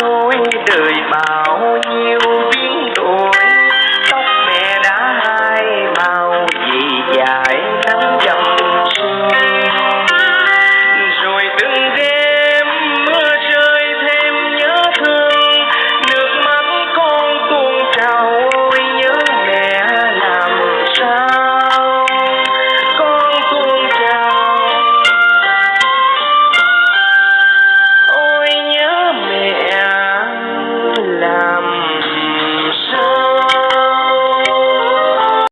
thôi đời bao